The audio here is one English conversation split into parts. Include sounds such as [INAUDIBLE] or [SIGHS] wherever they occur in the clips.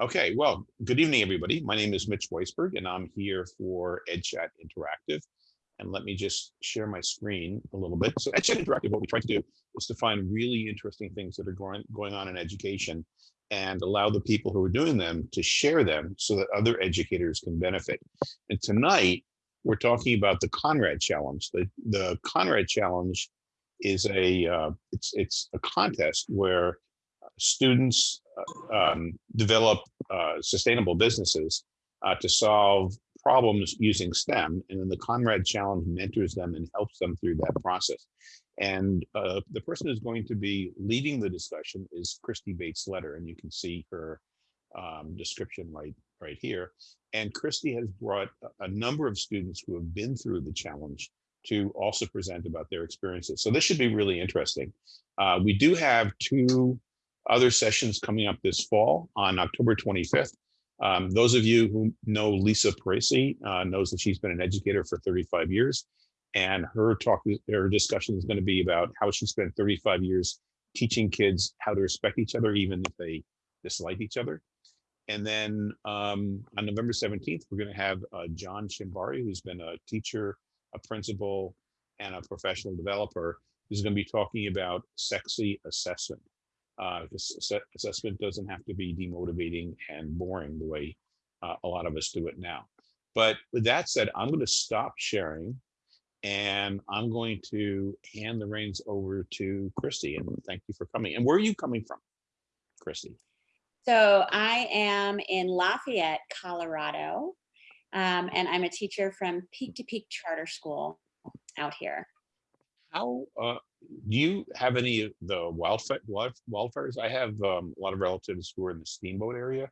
Okay, well, good evening, everybody. My name is Mitch Weisburgh, and I'm here for EdChat Interactive. And let me just share my screen a little bit. So EdChat Interactive, what we try to do is to find really interesting things that are going, going on in education and allow the people who are doing them to share them so that other educators can benefit. And tonight, we're talking about the Conrad Challenge. The, the Conrad Challenge is a, uh, it's, it's a contest where students um, develop uh, sustainable businesses uh, to solve problems using STEM. And then the Conrad Challenge mentors them and helps them through that process. And uh, the person who's going to be leading the discussion is Christy Bates Letter, and you can see her um, description right, right here. And Christy has brought a number of students who have been through the challenge to also present about their experiences. So this should be really interesting. Uh, we do have two other sessions coming up this fall on October 25th. Um, those of you who know Lisa Parisi uh, knows that she's been an educator for 35 years and her talk, her discussion is going to be about how she spent 35 years teaching kids how to respect each other, even if they dislike each other. And then um, on November 17th, we're going to have uh, John Shimbari, who's been a teacher, a principal, and a professional developer, who's going to be talking about sexy assessment uh, this assessment doesn't have to be demotivating and boring the way uh, a lot of us do it now. But with that said, I'm going to stop sharing and I'm going to hand the reins over to Christy. And thank you for coming. And where are you coming from, Christy? So I am in Lafayette, Colorado, um, and I'm a teacher from Peak to Peak Charter School out here. How uh, do you have any of the wildfire wildfires? I have um, a lot of relatives who are in the Steamboat area,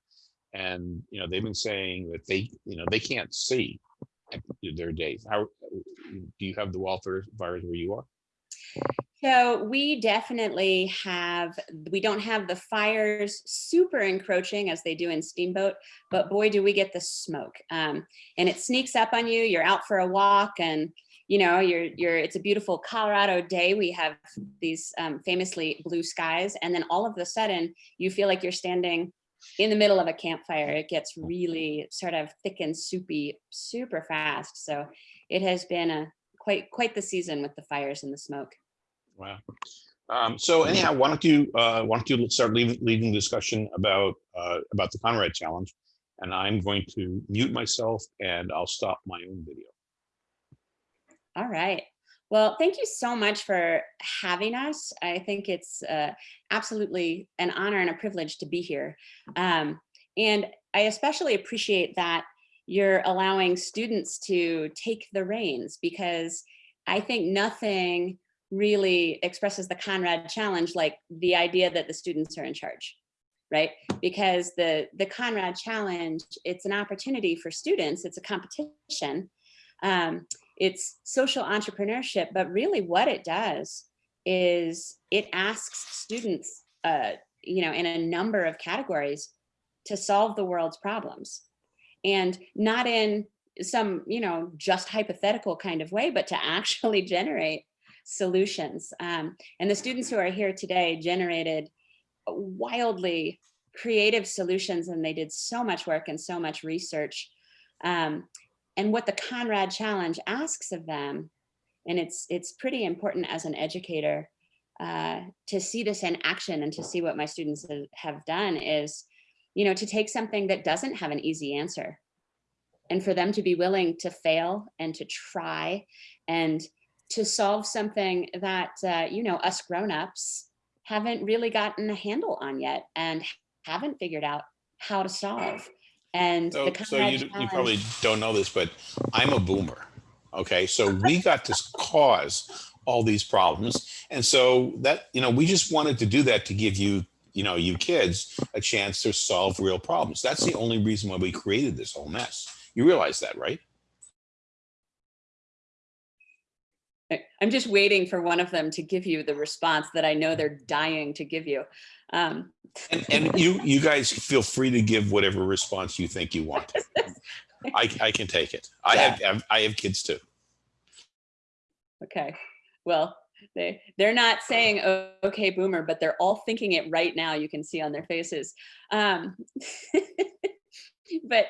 and you know they've been saying that they you know they can't see their days. How do you have the wildfire wildfires where you are? So we definitely have, we don't have the fires super encroaching as they do in Steamboat, but boy, do we get the smoke. Um, and it sneaks up on you, you're out for a walk and you know, you're, you're, it's a beautiful Colorado day. We have these um, famously blue skies. And then all of a sudden you feel like you're standing in the middle of a campfire. It gets really sort of thick and soupy super fast. So it has been a quite, quite the season with the fires and the smoke. Wow. Um, so anyhow, why don't you uh, why don't you start leading, the discussion about uh, about the Conrad Challenge, and I'm going to mute myself and I'll stop my own video. All right. Well, thank you so much for having us. I think it's uh, absolutely an honor and a privilege to be here. Um, and I especially appreciate that you're allowing students to take the reins because I think nothing really expresses the Conrad challenge like the idea that the students are in charge right because the the conrad challenge it's an opportunity for students it's a competition um, it's social entrepreneurship, but really what it does is it asks students, uh, you know, in a number of categories to solve the world's problems and not in some, you know, just hypothetical kind of way, but to [LAUGHS] actually generate solutions. Um, and the students who are here today generated wildly creative solutions and they did so much work and so much research. Um, and what the Conrad Challenge asks of them, and it's, it's pretty important as an educator uh, to see this in action and to see what my students have done is, you know, to take something that doesn't have an easy answer and for them to be willing to fail and to try and to solve something that, uh, you know, us grown-ups haven't really gotten a handle on yet and haven't figured out how to solve. And so, so you, you probably don't know this, but I'm a boomer. Okay, so we got to cause all these problems. And so that, you know, we just wanted to do that to give you, you know, you kids a chance to solve real problems. That's the only reason why we created this whole mess. You realize that, right? I'm just waiting for one of them to give you the response that I know they're dying to give you. Um, and, and you you guys feel free to give whatever response you think you want. [LAUGHS] I, I can take it. I yeah. have I have kids too. Okay. Well, they they're not saying "Oh, okay boomer but they're all thinking it right now you can see on their faces um [LAUGHS] but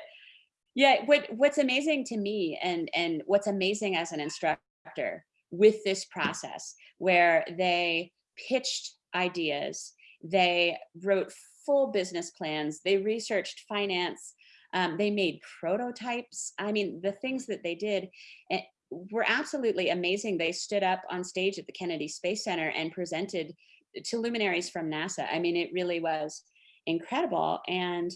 yeah what what's amazing to me and and what's amazing as an instructor with this process where they pitched ideas they wrote full business plans they researched finance um, they made prototypes i mean the things that they did eh, were absolutely amazing. They stood up on stage at the Kennedy Space Center and presented to luminaries from NASA. I mean, it really was incredible. And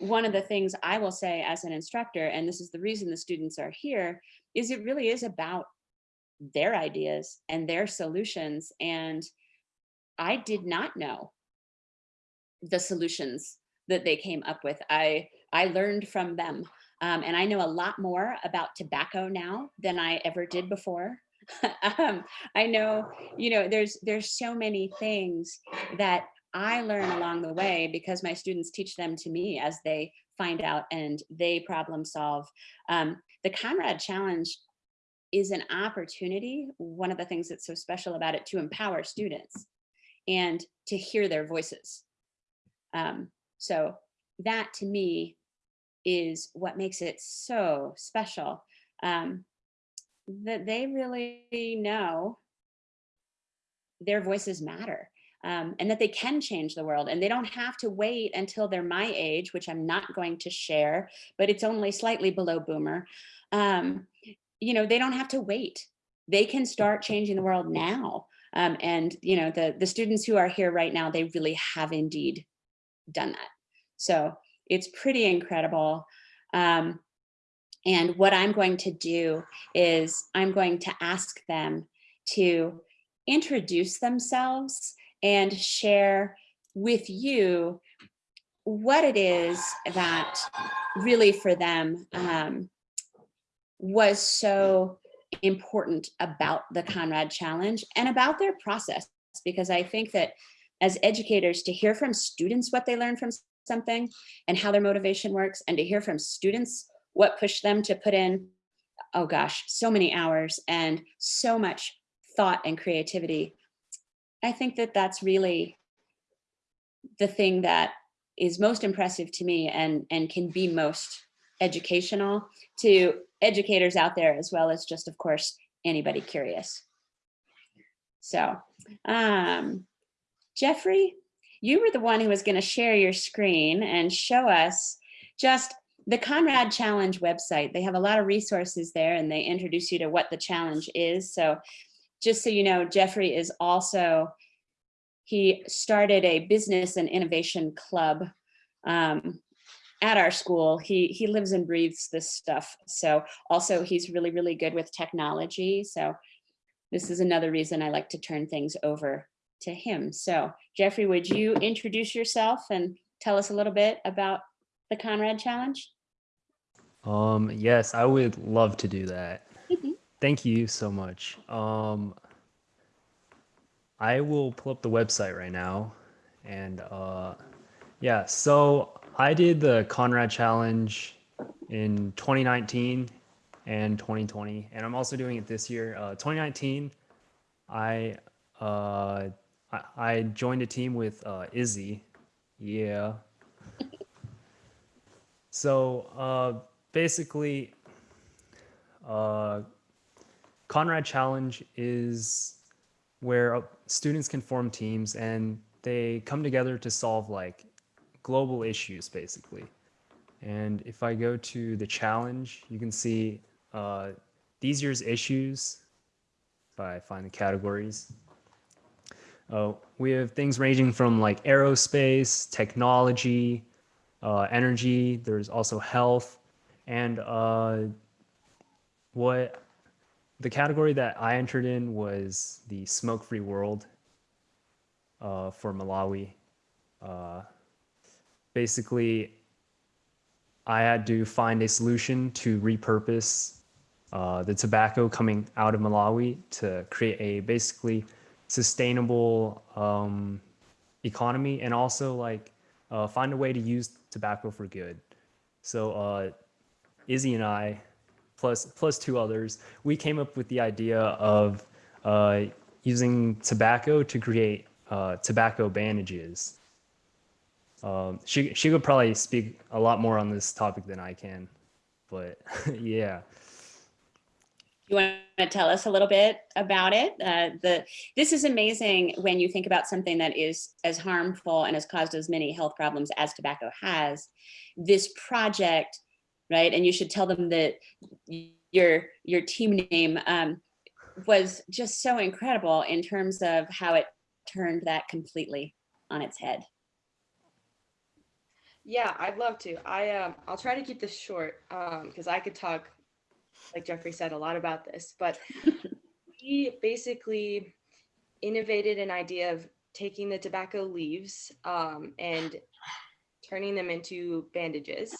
one of the things I will say as an instructor, and this is the reason the students are here, is it really is about their ideas and their solutions. And I did not know the solutions that they came up with. I, I learned from them. Um, and I know a lot more about tobacco now than I ever did before. [LAUGHS] um, I know, you know, there's there's so many things that I learn along the way because my students teach them to me as they find out and they problem solve. Um, the Conrad Challenge is an opportunity, one of the things that's so special about it, to empower students and to hear their voices. Um, so that to me is what makes it so special. Um, that they really know their voices matter um, and that they can change the world and they don't have to wait until they're my age, which I'm not going to share, but it's only slightly below boomer. Um, you know, they don't have to wait. They can start changing the world now. Um, and, you know, the, the students who are here right now, they really have indeed done that. So it's pretty incredible. Um, and what I'm going to do is I'm going to ask them to introduce themselves and share with you what it is that really for them um, was so important about the Conrad Challenge and about their process. Because I think that as educators to hear from students what they learn from something and how their motivation works and to hear from students what pushed them to put in, oh gosh, so many hours and so much thought and creativity. I think that that's really the thing that is most impressive to me and, and can be most educational to educators out there as well as just, of course, anybody curious. So, um, Jeffrey, you were the one who was going to share your screen and show us just the Conrad Challenge website. They have a lot of resources there and they introduce you to what the challenge is. So just so you know, Jeffrey is also, he started a business and innovation club um, at our school. He, he lives and breathes this stuff. So also he's really, really good with technology. So this is another reason I like to turn things over to him. So Jeffrey, would you introduce yourself and tell us a little bit about the Conrad Challenge? Um, yes, I would love to do that. Mhm. Thank you so much. Um, I will pull up the website right now. And uh, yeah, so I did the Conrad Challenge in 2019 and 2020, and I'm also doing it this year. Uh, 2019, I uh, I, I joined a team with uh, Izzy. Yeah. So uh, basically, uh, Conrad Challenge is where uh, students can form teams and they come together to solve like global issues basically. And if I go to the challenge, you can see uh, these year's issues if I find the categories. Uh, we have things ranging from like aerospace, technology, uh, energy. There's also health, and uh, what the category that I entered in was the smoke-free world uh, for Malawi. Basically, I had to find a solution to repurpose uh, the tobacco coming out of Malawi to create a basically sustainable um, economy and also like uh, find a way to use tobacco for good. So uh, Izzy and I, plus plus two others, we came up with the idea of uh, using tobacco to create uh, tobacco bandages. Um, she she could probably speak a lot more on this topic than I can, but [LAUGHS] yeah. You want to tell us a little bit about it? Uh, the this is amazing when you think about something that is as harmful and has caused as many health problems as tobacco has. This project, right? And you should tell them that your your team name um, was just so incredible in terms of how it turned that completely on its head. Yeah, I'd love to. I um, I'll try to keep this short because I could talk, like Jeffrey said, a lot about this. But [LAUGHS] we basically innovated an idea of taking the tobacco leaves um, and turning them into bandages,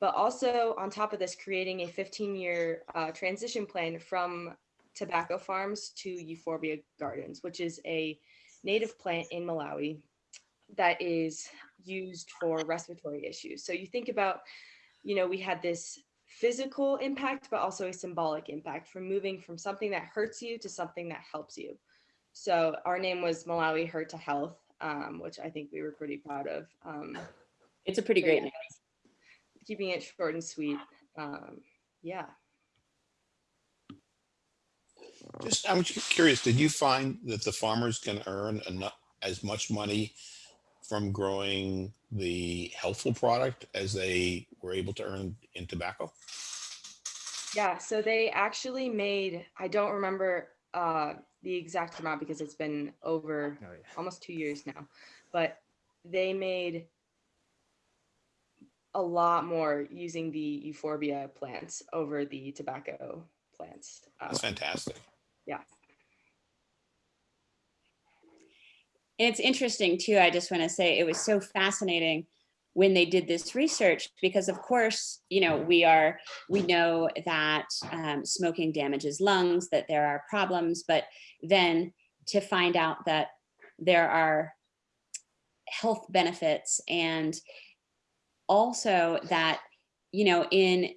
but also on top of this, creating a 15-year uh, transition plan from tobacco farms to euphorbia gardens, which is a native plant in Malawi that is used for respiratory issues. So you think about, you know, we had this physical impact, but also a symbolic impact from moving from something that hurts you to something that helps you. So our name was Malawi Hurt to Health, um, which I think we were pretty proud of. Um, It's a pretty great yeah, name. Keeping it short and sweet. Um, yeah. Just, I'm just curious, did you find that the farmers can earn enough, as much money from growing the healthful product as they were able to earn in tobacco? Yeah, so they actually made, I don't remember uh, the exact amount because it's been over Oh, yeah. almost two years now, but they made a lot more using the euphorbia plants over the tobacco plants. Uh, That's fantastic. yeah. And it's interesting too, I just want to say it was so fascinating when they did this research because of course, you know, we are, we know that um, smoking damages lungs, that there are problems, but then to find out that there are health benefits and also that, you know, in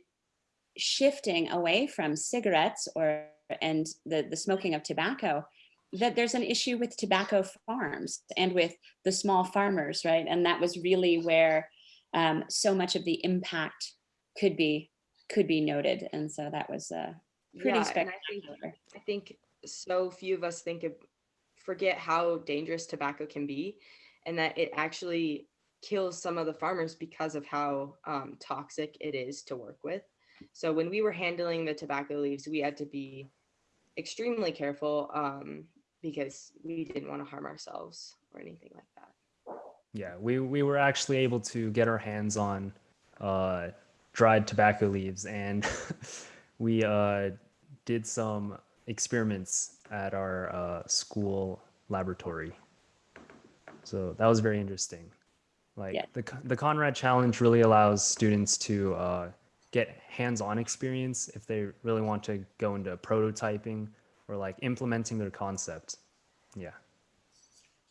shifting away from cigarettes or and the, the smoking of tobacco, that there's an issue with tobacco farms and with the small farmers, right? And that was really where um, so much of the impact could be could be noted. And so that was uh, pretty yeah, and I think spectacular. I think so few of us think of forget how dangerous tobacco can be and that it actually kills some of the farmers because of how um, toxic it is to work with. So when we were handling the tobacco leaves, we had to be extremely careful um, because we didn't want to harm ourselves or anything like that. Yeah, we, we were actually able to get our hands on uh, dried tobacco leaves and [LAUGHS] we uh, did some experiments at our uh, school laboratory. So that was very interesting. Like Yeah. the, the Conrad Challenge really allows students to uh, get hands-on experience if they really want to go into prototyping or like implementing their concept. Yeah.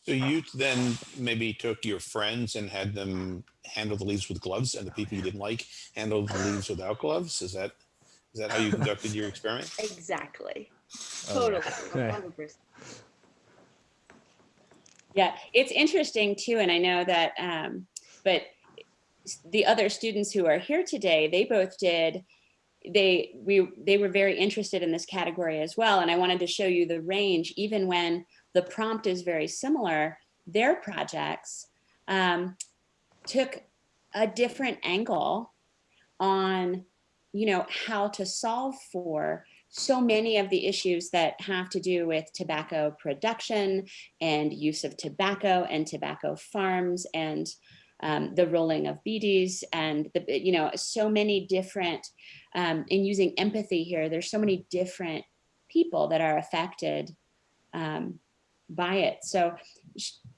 So you then maybe took your friends and had them handle the leaves with gloves and the people you didn't like handle the leaves without gloves? Is that, is that how you conducted your experiment? [LAUGHS] Exactly. Oh, Totally. yeah. 100%. Yeah, it's interesting too, and I know that, um, but the other students who are here today, they both did, they, we, they were very interested in this category as well. And I wanted to show you the range, even when the prompt is very similar, their projects um, took a different angle on, you know, how to solve for so many of the issues that have to do with tobacco production and use of tobacco and tobacco farms and um, the rolling of bidis and the, you know, so many different, um, in using empathy here, there's so many different people that are affected um, by it. So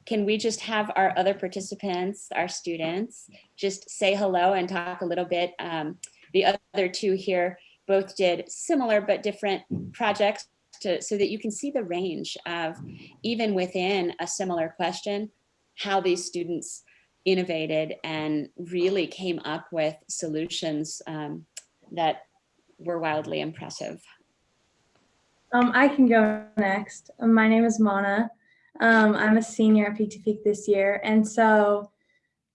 can we just have our other participants, our students, just say hello and talk a little bit. Um, the other two here both did similar but different projects to, so that you can see the range of even within a similar question, how these students innovated and really came up with solutions um, that were wildly impressive. Um, I can go next. My name is Mona. Um, I'm a senior at Peak to Peak this year. And so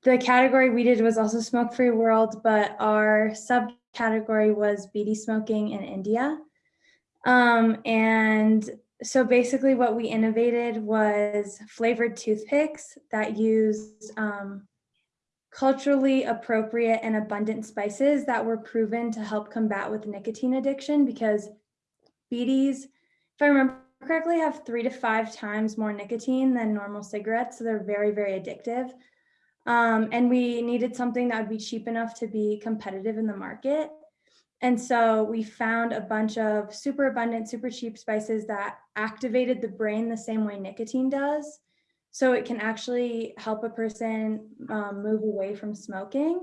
the category we did was also Smoke Free World, but our subcategory was bidi smoking in India. Um, and so basically what we innovated was flavored toothpicks that used um, culturally appropriate and abundant spices that were proven to help combat with nicotine addiction because bidis, if I remember correctly, have three to five times more nicotine than normal cigarettes. So they're very, very addictive. Um, and we needed something that would be cheap enough to be competitive in the market. And so we found a bunch of super abundant, super cheap spices that activated the brain the same way nicotine does. So it can actually help a person um, move away from smoking.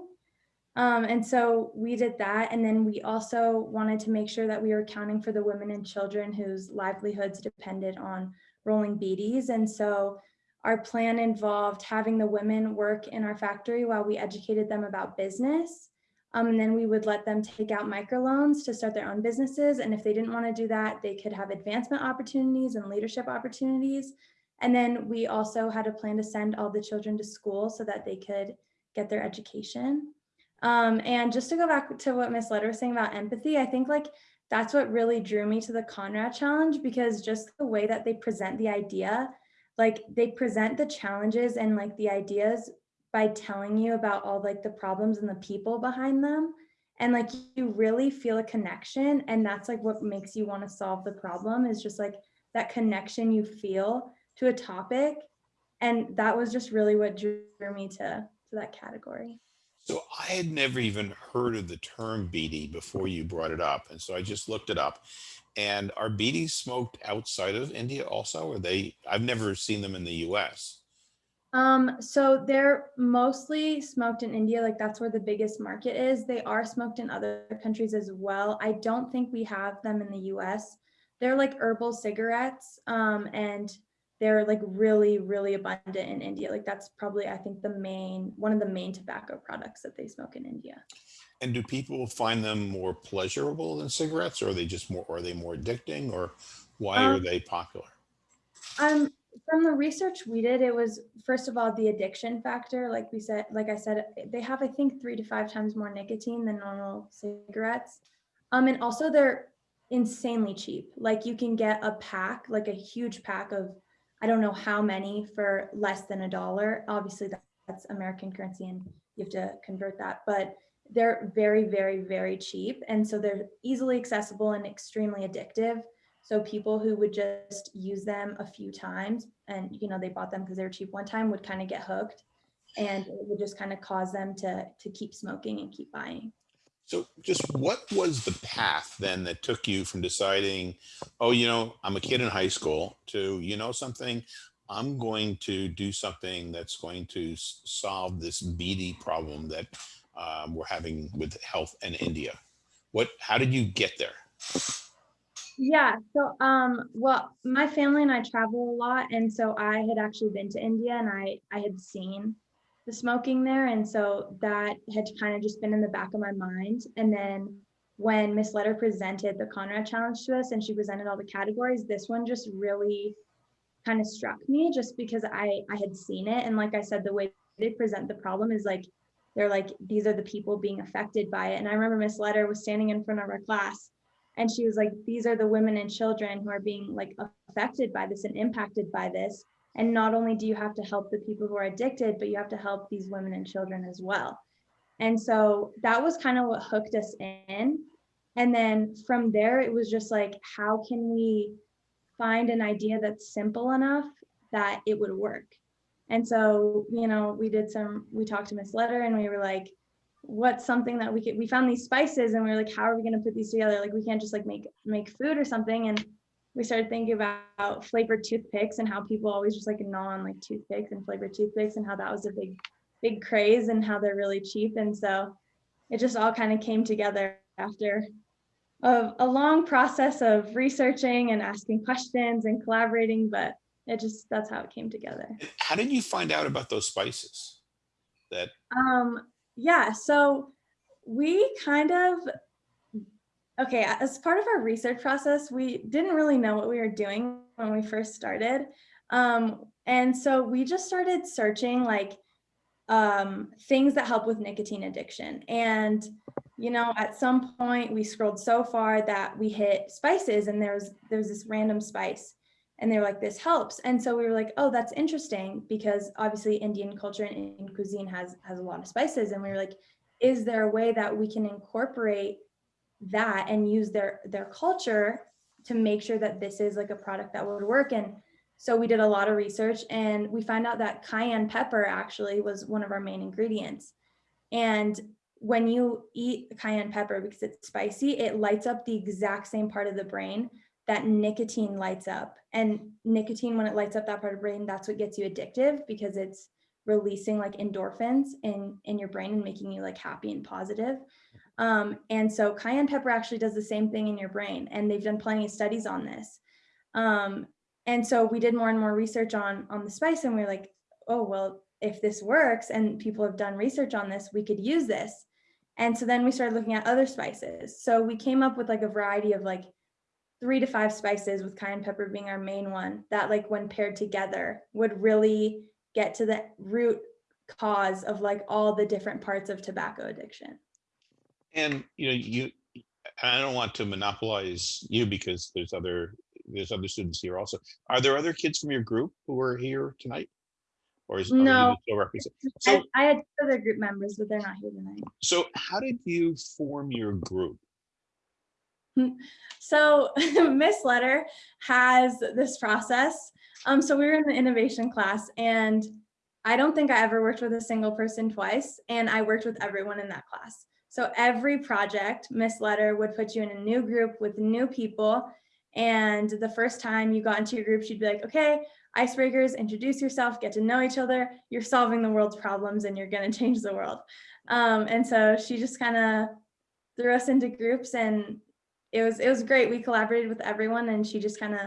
Um, and so we did that. And then we also wanted to make sure that we were accounting for the women and children whose livelihoods depended on rolling bidis. And so our plan involved having the women work in our factory while we educated them about business. Um, and then we would let them take out microloans to start their own businesses. And if they didn't want to do that, they could have advancement opportunities and leadership opportunities. And then we also had a plan to send all the children to school so that they could get their education. Um, and just to go back to what Miss Letter was saying about empathy, I think like that's what really drew me to the Conrad Challenge because just the way that they present the idea, like they present the challenges and like the ideas by telling you about all like the problems and the people behind them. And like you really feel a connection. And that's like what makes you want to solve the problem is just like that connection you feel to a topic. And that was just really what drew me to, to that category. So I had never even heard of the term bidi before you brought it up. And so I just looked it up. And are bidis smoked outside of India also? Or they, I've never seen them in the US. Um, so they're mostly smoked in India, like that's where the biggest market is. They are smoked in other countries as well. I don't think we have them in the US. They're like herbal cigarettes, um, and they're like really, really abundant in India. Like that's probably, I think, the main one of the main tobacco products that they smoke in India. And do people find them more pleasurable than cigarettes? Or are they just more, are they more addicting? Or why are Um, they popular? Um, from the research we did, it was first of all the addiction factor. Like we said, like I said, they have I think three to five times more nicotine than normal cigarettes. Um, and also they're insanely cheap. Like you can get a pack, like a huge pack of, I don't know how many for less than a dollar. Obviously that's American currency and you have to convert that, but they're very, very, very cheap. And so they're easily accessible and extremely addictive. So people who would just use them a few times and, you know, they bought them because they were cheap one time would kind of get hooked and it would just kind of cause them to, to keep smoking and keep buying. So just what was the path then that took you from deciding, oh, you know, I'm a kid in high school to, you know, something, I'm going to do something that's going to solve this bidi problem that um, we're having with health in India. What, how did you get there? Yeah, so um well, my family and I travel a lot and so I had actually been to India and I I had seen the smoking there and so that had kind of just been in the back of my mind and then when Miss Letter presented the Conrad challenge to us and she presented all the categories, this one just really kind of struck me just because I I had seen it and like I said the way they present the problem is like they're like these are the people being affected by it and I remember Miss Letter was standing in front of our class and she was like these are the women and children who are being like affected by this and impacted by this. And not only do you have to help the people who are addicted but you have to help these women and children as well. And so that was kind of what hooked us in. And then from there it was just like how can we find an idea that's simple enough that it would work? And so you know we did some we talked to miss letter and we were like what's something that we could we found these spices and we were like how are we going to put these together? Like we can't just like make make food or something. And we started thinking about flavored toothpicks and how people always just like gnaw on like toothpicks and flavored toothpicks and how that was a big big craze and how they're really cheap. And so it just all kind of came together after a, a long process of researching and asking questions and collaborating but it just that's how it came together. How did you find out about those spices? That, Um, yeah, so we kind of Okay, as part of our research process, we didn't really know what we were doing when we first started. Um, and so we just started searching like um, things that help with nicotine addiction. And, you know, at some point we scrolled so far that we hit spices and there was, there was this random spice and they were like, this helps. And so we were like, oh, that's interesting because obviously Indian culture and Indian cuisine has, has a lot of spices. And we were like, is there a way that we can incorporate that and use their their culture to make sure that this is like a product that would work and so we did a lot of research and we found out that cayenne pepper actually was one of our main ingredients and when you eat cayenne pepper because it's spicy it lights up the exact same part of the brain that nicotine lights up. And nicotine when it lights up that part of the brain that's what gets you addictive because it's releasing like endorphins in in your brain and making you like happy and positive. Um, and so cayenne pepper actually does the same thing in your brain and they've done plenty of studies on this. Um, and so we did more and more research on on the spice and we are like oh well if this works and people have done research on this we could use this. And so then we started looking at other spices. So we came up with like a variety of like three to five spices with cayenne pepper being our main one that like when paired together would really get to the root cause of like all the different parts of tobacco addiction. And, you know, you, I don't want to monopolize you because there's other, there's other students here also. Are there other kids from your group who are here tonight? Or is? No. still represent- I, I had other group members, but they're not here tonight. so how did you form your group? So [LAUGHS] Miss Letter has this process. Um, so we were in the innovation class and I don't think I ever worked with a single person twice and I worked with everyone in that class. So every project, Miss Letter would put you in a new group with new people. And the first time you got into your group, she'd be like, okay, icebreakers, introduce yourself, get to know each other. You're solving the world's problems and you're gonna change the world. Um, and so she just kind of threw us into groups and it was it was great. We collaborated with everyone and she just kind of,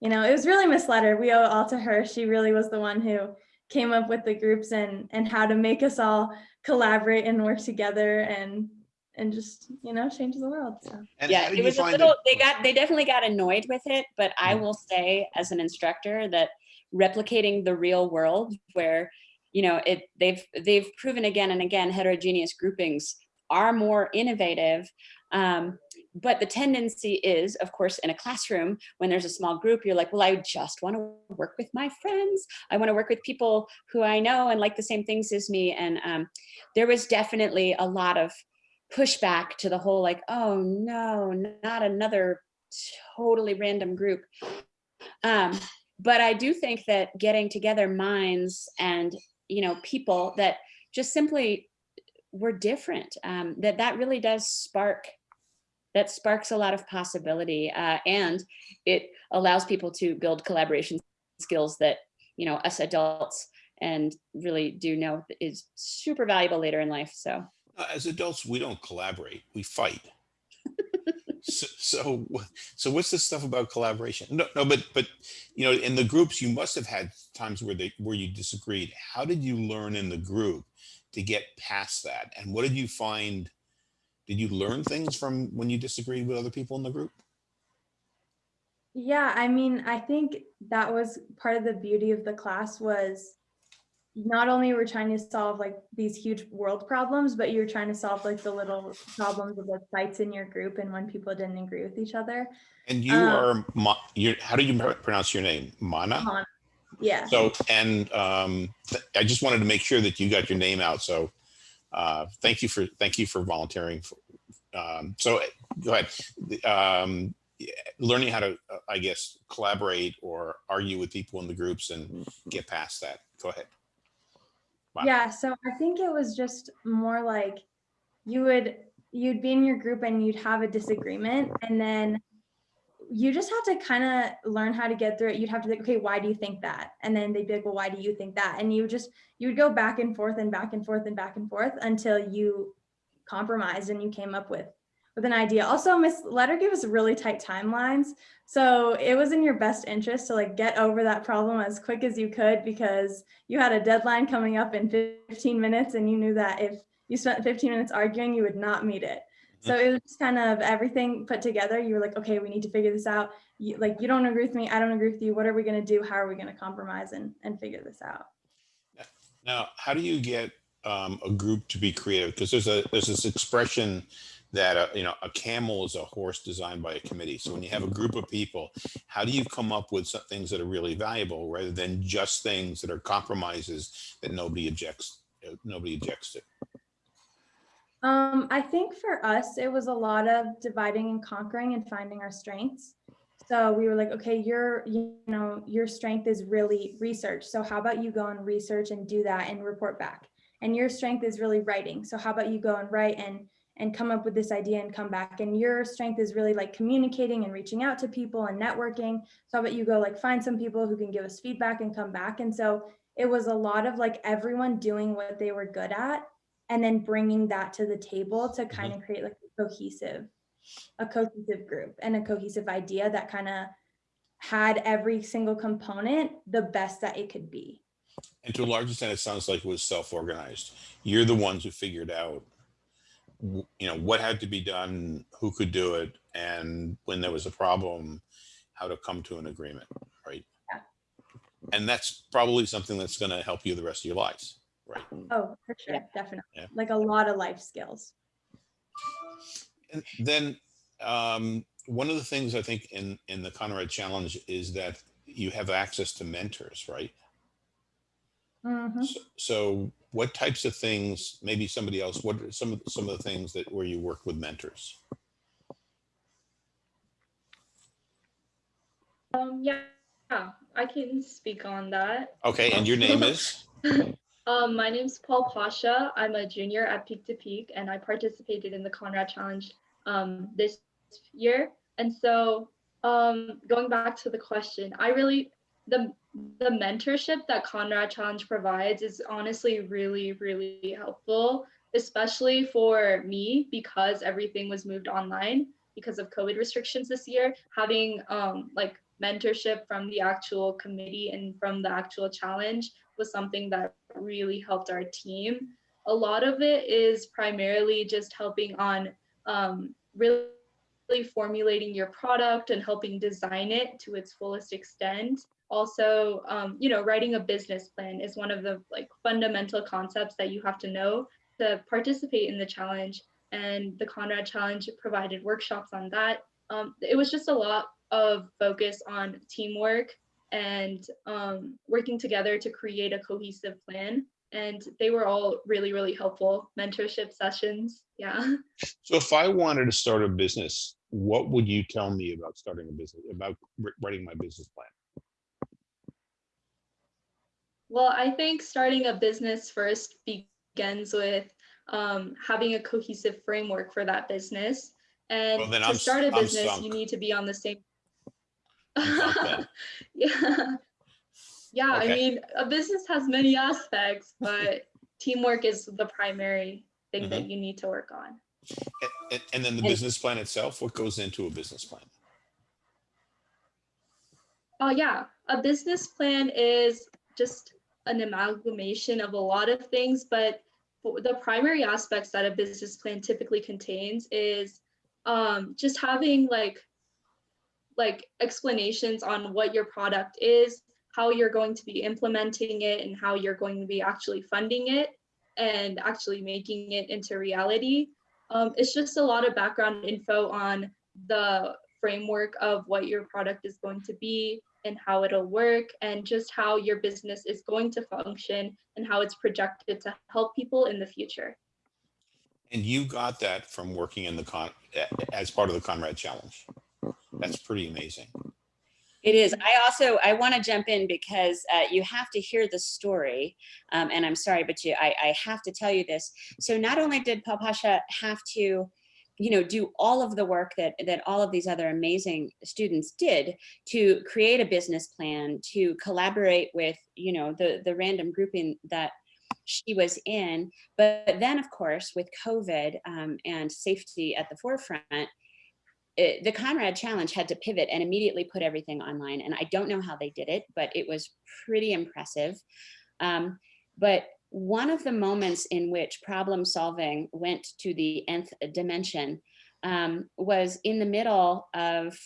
you know, it was really Miss Letter. We owe it all to her. She really was the one who came up with the groups and and how to make us all collaborate and work together and and just, you know, change the world. So And yeah it was a little it- they got they definitely got annoyed with it but i Mm. will say as an instructor that replicating the real world where you know it they've they've proven again and again heterogeneous groupings are more innovative um, but the tendency is of course in a classroom when there's a small group you're like well i just want to work with my friends i want to work with people who i know and like the same things as me and um, there was definitely a lot of pushback to the whole like, oh no, not another totally random group. Um, but I do think that getting together minds and you know people that just simply were different, um, that that really does spark that sparks a lot of possibility uh, and it allows people to build collaboration skills that you know us adults and really do know is super valuable later in life so Uh, As adults, we don't collaborate, we fight. [LAUGHS] So, so, so what's this stuff about collaboration? No, no, but, but, you know, in the groups, you must have had times where they, where you disagreed. How did you learn in the group to get past that? And what did you find? Did you learn things from when you disagreed with other people in the group? yeah, I mean, I think that was part of the beauty of the class was not only were trying to solve like these huge world problems, but you're trying to solve like the little problems of like fights in your group and when people didn't agree with each other. And you Uh, are, Ma- you how do you pronounce your name? Mana? Mon- Yeah. So, and um, I just wanted to make sure that you got your name out. So, uh, thank you for thank you for volunteering. For, um, so, go ahead. The, Um, learning how to, uh, I guess, collaborate or argue with people in the groups and get past that. Go ahead. Wow. Yeah, so I think it was just more like you would you'd be in your group and you'd have a disagreement and then you just have to kind of learn how to get through it. You'd have to think, okay, why do you think that? And then they'd be like, well, why do you think that? And you just you would go back and forth and back and forth and back and forth until you compromised and you came up with with an idea. Also, Miss Letter gave us really tight timelines. So it was in your best interest to like get over that problem as quick as you could because you had a deadline coming up in 15 minutes and you knew that if you spent 15 minutes arguing, you would not meet it. So it was just kind of everything put together. You were like, okay, we need to figure this out. You, like, you don't agree with me. I don't agree with you. What are we going to do? How are we going to compromise and, and figure this out? Now, how do you get um, a group to be creative? Because there's a there's this expression that uh, you know a camel is a horse designed by a committee. So when you have a group of people, how do you come up with some things that are really valuable rather than just things that are compromises that nobody objects uh, nobody objects to? Um, I think for us, it was a lot of dividing and conquering and finding our strengths. So we were like, okay, your, you know, your strength is really research. So how about you go and research and do that and report back? And your strength is really writing. So how about you go and write and and come up with this idea and come back? And your strength is really like communicating and reaching out to people and networking. So how about you go like find some people who can give us feedback and come back? And so it was a lot of like everyone doing what they were good at and then bringing that to the table to mm-hmm. kind of create like a cohesive a cohesive group and a cohesive idea that kind of had every single component the best that it could be And to a large extent, it sounds like it was self-organized. You're the ones who figured out, you know, what had to be done, who could do it, and when there was a problem, how to come to an agreement, right? Yeah. And that's probably something that's going to help you the rest of your lives, right? oh for sure Yeah. definitely Yeah. like a lot of life skills And then um, one of the things I think in in the Conrad Challenge is that you have access to mentors, right? Mm -hmm. So, so what types of things, maybe somebody else, what are some of some of the things that where you work with mentors? Um, yeah, yeah, I can speak on that. Okay, and your name is? [LAUGHS] Um, my name's Paul Pasha. I'm a junior at Peak to Peak, and I participated in the Conrad Challenge um, this year. And so, um, going back to the question, I really the the mentorship that Conrad Challenge provides is honestly really really helpful, especially for me because everything was moved online because of COVID restrictions this year. Having um, like mentorship from the actual committee and from the actual challenge was something that really helped our team. A lot of it is primarily just helping on um, really formulating your product and helping design it to its fullest extent. Also, um, you know, writing a business plan is one of the like fundamental concepts that you have to know to participate in the challenge. And the Conrad Challenge provided workshops on that. Um, it was just a lot of focus on teamwork and um, working together to create a cohesive plan. And they were all really, really helpful mentorship sessions. Yeah. So if I wanted to start a business, what would you tell me about starting a business, about writing my business plan? Well, I think starting a business first begins with um, having a cohesive framework for that business. And Well, then to I'm start a business, you need to be on the same. [LAUGHS] Yeah. Yeah, I mean, a business has many aspects, but teamwork is the primary thing Mm-hmm. that you need to work on. And, and, and then the And- business plan itself, what goes into a business plan? Oh, yeah. A business plan is just an amalgamation of a lot of things, but the primary aspects that a business plan typically contains is um, just having like like explanations on what your product is, how you're going to be implementing it, and how you're going to be actually funding it and actually making it into reality. Um, it's just a lot of background info on the framework of what your product is going to be and how it'll work and just how your business is going to function and how it's projected to help people in the future. And you got that from working in the con, as part of the Conrad Challenge. That's pretty amazing. It is. I also, I want to jump in because uh, you have to hear the story. Um, and I'm sorry, but you, I, I have to tell you this. So not only did Paul Pasha have to, you know, do all of the work that, that all of these other amazing students did to create a business plan, to collaborate with, you know, the, the random grouping that she was in. But then, of course, with COVID um, and safety at the forefront, it, the Conrad Challenge had to pivot and immediately put everything online. And I don't know how they did it, but it was pretty impressive. Um, but one of the moments in which problem solving went to the nth dimension um, was in the middle of,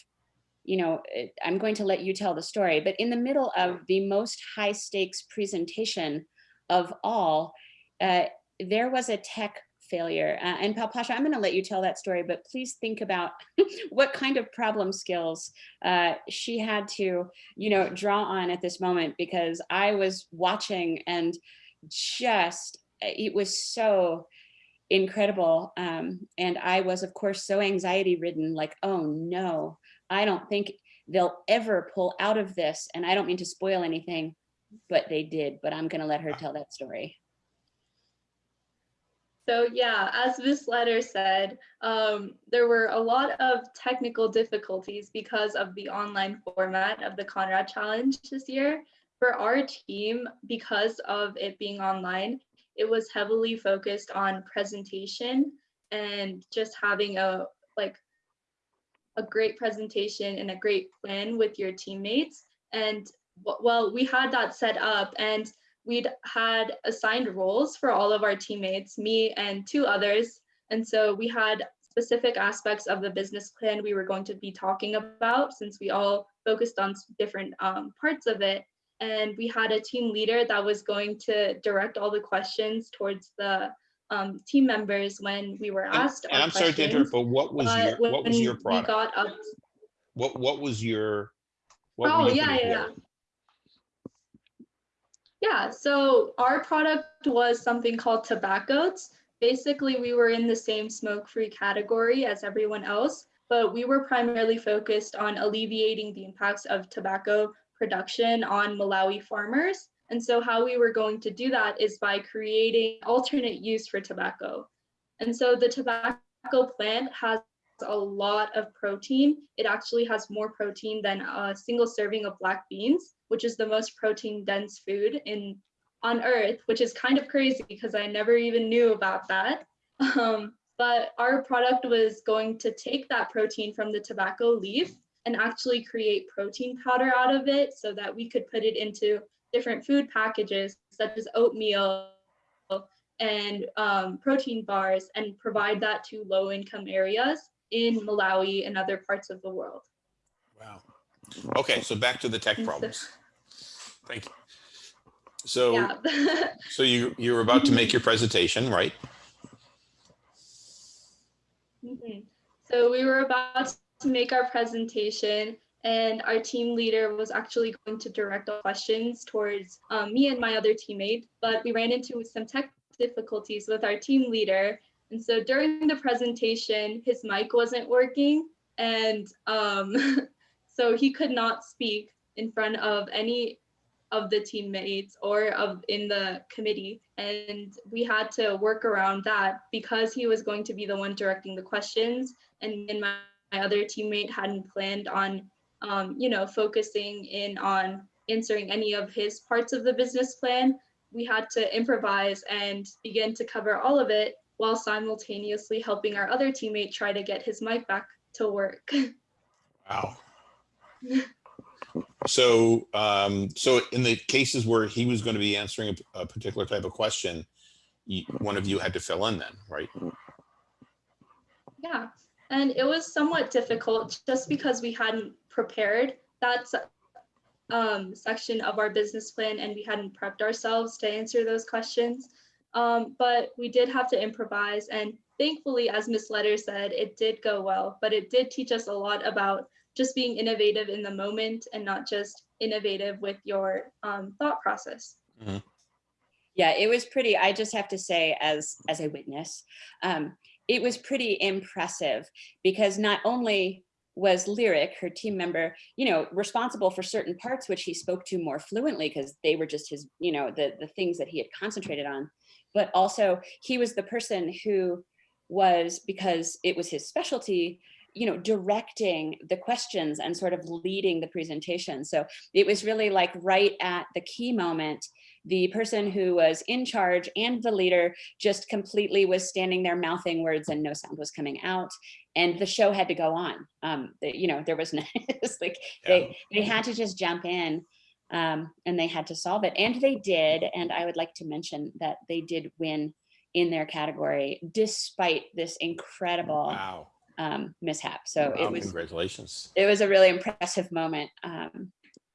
you know, eh, I'm going to let you tell the story, but in the middle of the most high stakes presentation of all, uh, there was a tech failure. Uh, and Palpasha, I'm going to let you tell that story, but please think about [LAUGHS] what kind of problem skills uh, she had to, you know, draw on at this moment because I was watching and just, uh, it was so incredible. Um, and I was, of course, so anxiety ridden, like, oh no, I don't think they'll ever pull out of this. And I don't mean to spoil anything, but they did. But I'm going to let her tell that story. So yeah, as this Letter said, um, there were a lot of technical difficulties because of the online format of the Conrad Challenge this year. For our team, because of it being online, it was heavily focused on presentation and just having a like a great presentation and a great plan with your teammates. And well, we had that set up and we'd had assigned roles for all of our teammates, me and two others. And so we had specific aspects of the business plan we were going to be talking about since we all focused on different um, parts of it. And we had a team leader that was going to direct all the questions towards the um, team members when we were asked and our I'm sorry to interrupt, but what was your, what was your we product? got up What, what was your? what Oh, yeah, yeah, yeah. so our product was something called tobaccos. Basically, we were in the same smoke-free category as everyone else, but we were primarily focused on alleviating the impacts of tobacco production on Malawi farmers. And so how we were going to do that is by creating alternate use for tobacco. And so the tobacco plant has a lot of protein. It actually has more protein than a single serving of black beans, which is the most protein dense food in on earth, which is kind of crazy because I never even knew about that. [LAUGHS] Um, but our product was going to take that protein from the tobacco leaf and actually create protein powder out of it so that we could put it into different food packages such as oatmeal and um, protein bars and provide that to low income areas in Malawi and other parts of the world. Wow. Okay, so back to the tech problems. Thank you. So, Yeah. [LAUGHS] so you, you're about to make your presentation, right? Mhm. So we were about to make our presentation and our team leader was actually going to direct all questions towards um, me and my other teammate, but we ran into some tech difficulties with our team leader. And so during the presentation, his mic wasn't working and um, [LAUGHS] so he could not speak in front of any of the teammates or of in the committee. And we had to work around that because he was going to be the one directing the questions. And my, my other teammate hadn't planned on um, you know focusing in on answering any of his parts of the business plan. We had to improvise and begin to cover all of it while simultaneously helping our other teammate try to get his mic back to work. [LAUGHS] Wow. So, um, so in the cases where he was going to be answering a, a particular type of question, you, one of you had to fill in then, right? Yeah, and it was somewhat difficult just because we hadn't prepared that um, section of our business plan and we hadn't prepped ourselves to answer those questions. Um, but we did have to improvise and thankfully, as Miss Letter said, it did go well, but it did teach us a lot about just being innovative in the moment and not just innovative with your um, thought process. Yeah, it was pretty, I just have to say as, as a witness, um, it was pretty impressive because not only was Lyric, her team member, you know, responsible for certain parts which he spoke to more fluently because they were just his, you know, the, the things that he had concentrated on. But also he was the person who was, because it was his specialty, you know, directing the questions and sort of leading the presentation. So it was really like right at the key moment, the person who was in charge and the leader just completely was standing there mouthing words and no sound was coming out and the show had to go on um the- you know there was no [LAUGHS] it's like they they had to just jump in um and they had to solve it and they did and i would like to mention that they did win in their category despite this incredible Wow. Um, mishap. So Wow, it was Congratulations. it was a really impressive moment um,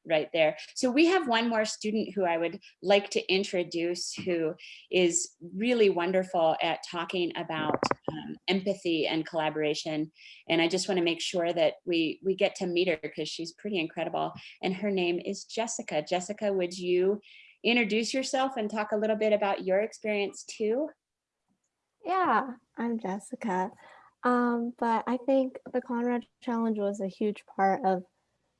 right there. So we have one more student who I would like to introduce who is really wonderful at talking about um, empathy and collaboration. And I just want to make sure that we we get to meet her because she's pretty incredible. And her name is Jessica. Jessica, would you introduce yourself and talk a little bit about your experience too? Yeah, I'm Jessica. Um, but I think the Conrad Challenge was a huge part of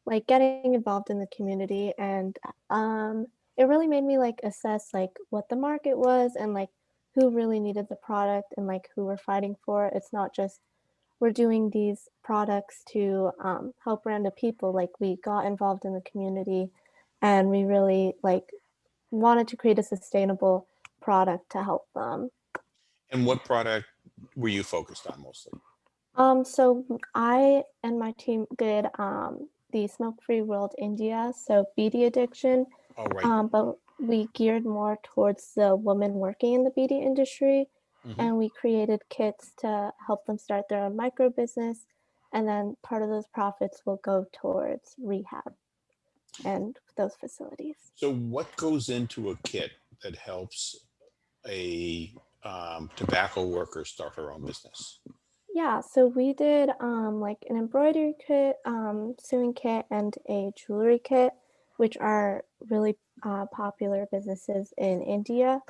like getting involved in the community and um, it really made me like assess like what the market was and like who really needed the product and like who we're fighting for. It's not just we're doing these products to um, help random people. Like we got involved in the community and we really like wanted to create a sustainable product to help them. And what product were you focused on mostly? Um, so I and my team did um, the Smoke Free World India, so bidi addiction, Oh, right. um, but we geared more towards the women working in the bidi industry, Mhm. and we created kits to help them start their own micro business, and then part of those profits will go towards rehab and those facilities. So what goes into a kit that helps a um, tobacco workers start her own business? Yeah, so we did um, like an embroidery kit, um, sewing kit, and a jewelry kit, which are really uh, popular businesses in India,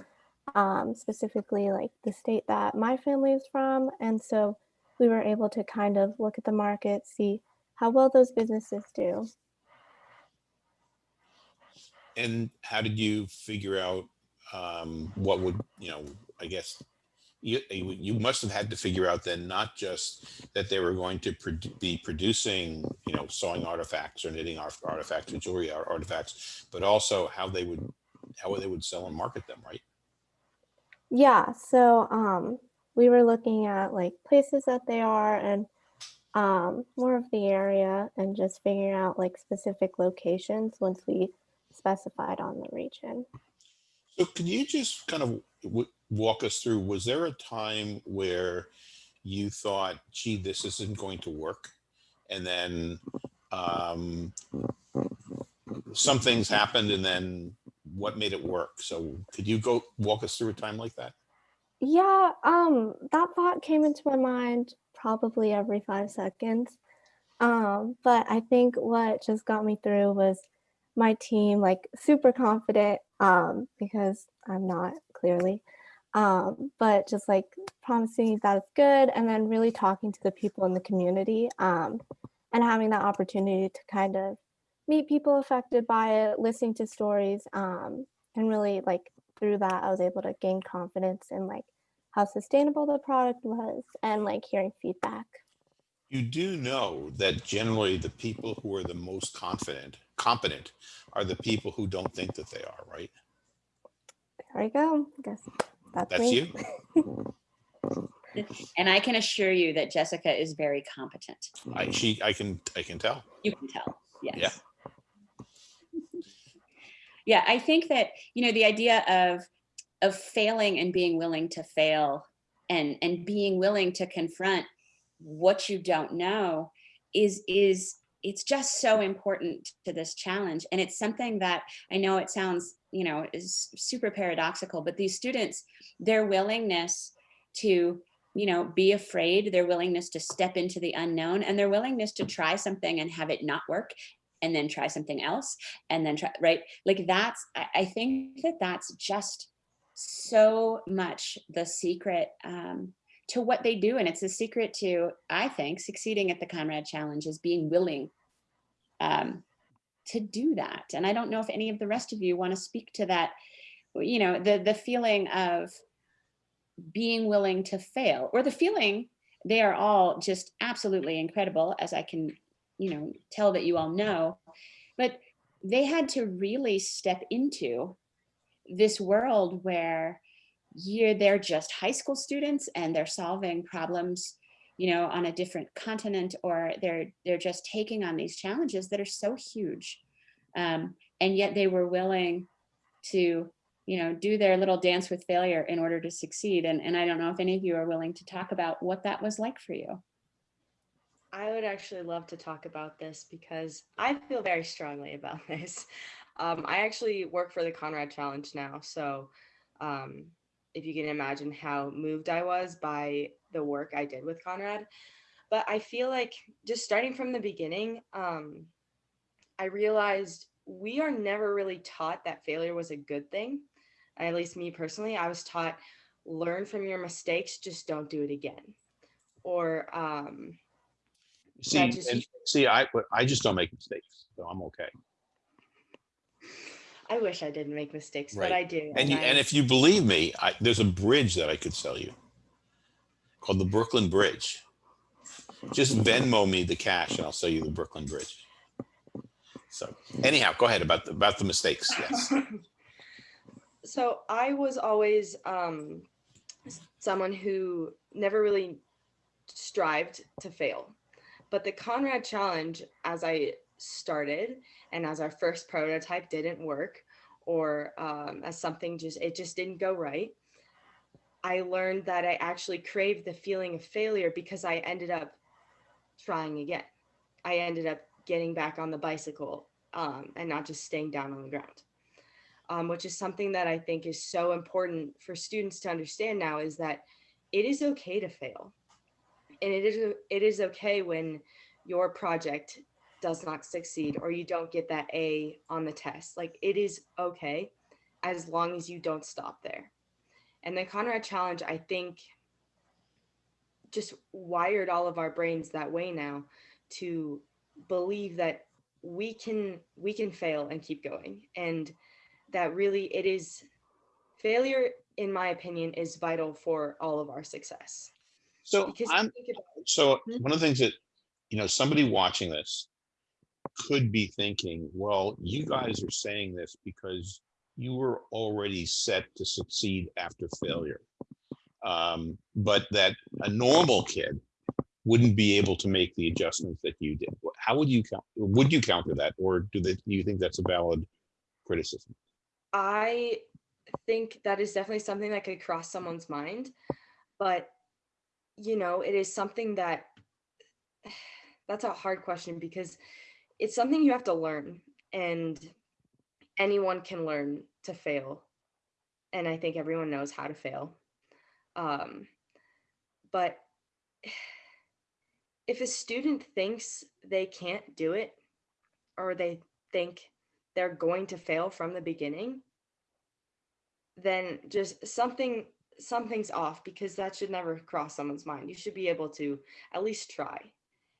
um, specifically like the state that my family is from. And so we were able to kind of look at the market, see how well those businesses do. And how did you figure out um, what would, you know, I guess you, you must have had to figure out then not just that they were going to produ- be producing, you know, sewing artifacts or knitting artifacts or jewelry ar- artifacts, but also how they would how they would sell and market them, right? Yeah, so um, we were looking at like places that they are and um, more of the area and just figuring out like specific locations once we specified on the region. So can you just kind of walk us through, was there a time where you thought, gee, this isn't going to work? And then um, some things happened and then what made it work? So could you go walk us through a time like that? Yeah, um, that thought came into my mind probably every five seconds. Um, but I think what just got me through was my team, like super confident, um, because I'm not clearly, um, but just like promising that it's good and then really talking to the people in the community, um, and having that opportunity to kind of meet people affected by it, listening to stories, um, and really like through that, I was able to gain confidence in like how sustainable the product was and like hearing feedback. You do know that generally the people who are the most confident, competent, are the people who don't think that they are, right? There we go. I guess that's, That's you. [LAUGHS] And I can assure you that Jessica is very competent. I, she, I can, I can tell. You can tell, yes. Yeah. [LAUGHS] Yeah, I think that, you know, the idea of of failing and being willing to fail and and being willing to confront what you don't know is is it's just so important to this challenge and it's something that i know it sounds you know is super paradoxical but these students their willingness to you know be afraid their willingness to step into the unknown and their willingness to try something and have it not work and then try something else and then try right? Like that's i, I think that that's just so much the secret um, to what they do and it's a secret to i think succeeding at the conrad challenge is being willing um, to do that. And i don't know if any of the rest of you want to speak to that you know the the feeling of being willing to fail or the feeling they are all just absolutely incredible as i can you know tell that you all know. But they had to really step into this world where you're they're just high school students and they're solving problems you know on a different continent or they're they're just taking on these challenges that are so huge. Um, and yet they were willing to you know do their little dance with failure in order to succeed. And, and i don't know if any of you are willing to talk about what that was like for you. I would actually love to talk about this because I feel very strongly about [LAUGHS] this. Um, I actually work for the Conrad Challenge now, so um, if you can imagine how moved I was by the work I did with Conrad. But I feel like just starting from the beginning, um, I realized we are never really taught that failure was a good thing. At least me personally, I was taught learn from your mistakes, just don't do it again. Or um, See, just- and see, I, I just don't make mistakes, so I'm okay. I wish I didn't make mistakes, but I do. And you, I- and if you believe me, I, there's a bridge that I could sell you called the Brooklyn Bridge. Just Venmo me the cash and I'll sell you the Brooklyn Bridge. So anyhow, go ahead about the, about the mistakes. Yes. [LAUGHS] so I was always um, someone who never really strived to fail. But the Conrad Challenge, as I started and as our first prototype didn't work, or um, as something just, it just didn't go right, I learned that I actually craved the feeling of failure because I ended up trying again. I ended up getting back on the bicycle um, and not just staying down on the ground um, which is something that I think is so important for students to understand now is that it is okay to fail. And it is, it is okay when your project does not succeed or you don't get that A on the test. Like it is okay as long as you don't stop there. And the Conrad Challenge, I think, just wired all of our brains that way now to believe that we can we can fail and keep going. And that really it is failure in my opinion is vital for all of our success. So because I'm, so Mhm. one of the things that, you know, somebody watching this could be thinking, well, you guys are saying this because you were already set to succeed after failure. Um, but that a normal kid wouldn't be able to make the adjustments that you did. How would you count, would you counter that? Or do they, do you think that's a valid criticism? i think that is definitely something that could cross someone's mind but you know it is something that [SIGHS] that's a hard question because it's something you have to learn and anyone can learn to fail. And i think everyone knows how to fail. Um, but [SIGHS] if a student thinks they can't do it or they think they're going to fail from the beginning then just something something's off because that should never cross someone's mind. You should be able to at least try.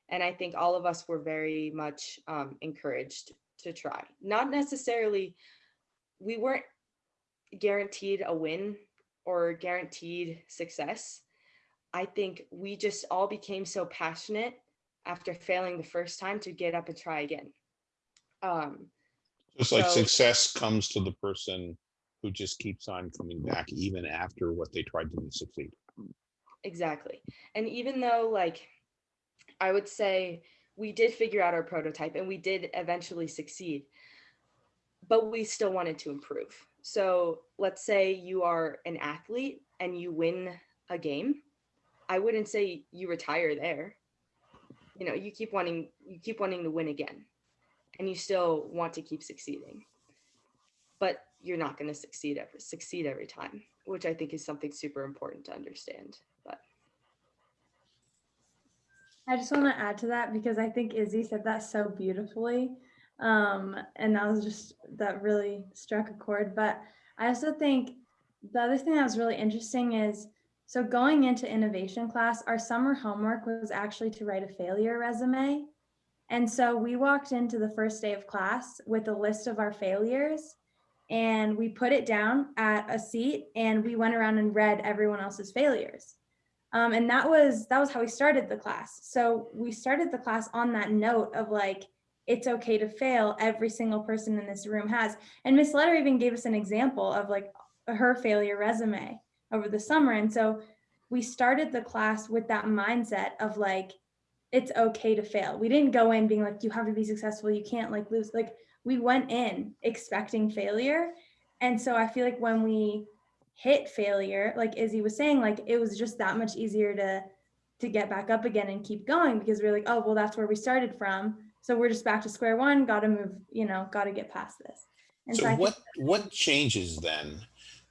And i think all of us were very much um, encouraged to try not necessarily we weren't guaranteed a win or guaranteed success i think we just all became so passionate after failing the first time to get up and try again um, Just like So- success comes to the person who just keeps on coming back even after what they tried to succeed. Exactly. And even though, like, I would say we did figure out our prototype and we did eventually succeed, but we still wanted to improve. So let's say you are an athlete and you win a game. I wouldn't say you retire there. You know, you keep wanting you keep wanting to win again and you still want to keep succeeding. But you're not going to succeed every succeed every time, which I think is something super important to understand. I just want to add to that because I think Izzy said that so beautifully. Um, and that was just, that really struck a chord. But I also think the other thing that was really interesting is so going into innovation class, our summer homework was actually to write a failure resume. And so we walked into the first day of class with a list of our failures and we put it down at a seat and we went around and read everyone else's failures. Um, and that was that was how we started the class. So we started the class on that note of like, it's okay to fail. Every single person in this room has. And Miss Letter even gave us an example of like her failure resume over the summer. And so we started the class with that mindset of like, it's okay to fail. We didn't go in being like, you have to be successful. You can't like lose. Like we went in expecting failure. And so I feel like when we hit failure, like Izzy was saying, like it was just that much easier to to get back up again and keep going because we're like, oh, well, that's where we started from. So we're just back to square one, got to move, you know, got to get past this. And So think- what, what changes then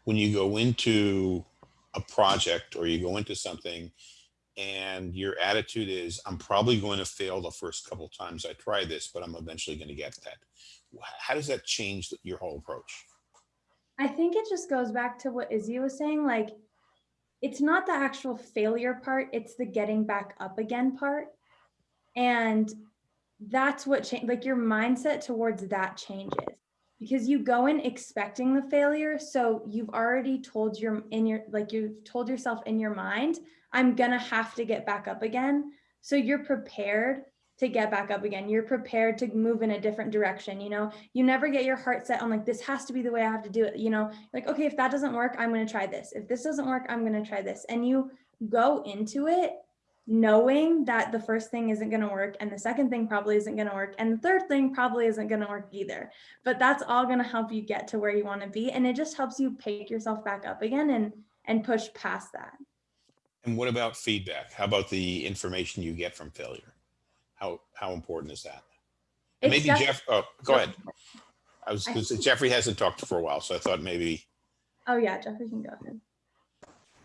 when you go into a project or you go into something and your attitude is, I'm probably going to fail the first couple times I try this, but I'm eventually going to get that. How does that change your whole approach? I think it just goes back to what Izzy was saying. Like, it's not the actual failure part, it's the getting back up again part. And that's what change like your mindset towards that changes because you go in expecting the failure. So you've already told your in your like you've told yourself in your mind, I'm gonna have to get back up again. So you're prepared to get back up again. You're prepared to move in a different direction. You know, you never get your heart set on like this has to be the way I have to do it. You know, like okay, if that doesn't work, I'm going to try this. If this doesn't work, I'm going to try this. And you go into it knowing that the first thing isn't going to work and the second thing probably isn't going to work and the third thing probably isn't going to work either. But that's all going to help you get to where you want to be and it just helps you pick yourself back up again and and push past that. And what about feedback? How about the information you get from failure? How, how important is that? And Maybe Jeff, oh, go ahead. I was, 'cause Jeffrey hasn't talked for a while, so I thought maybe, Oh yeah, Jeffrey can go ahead.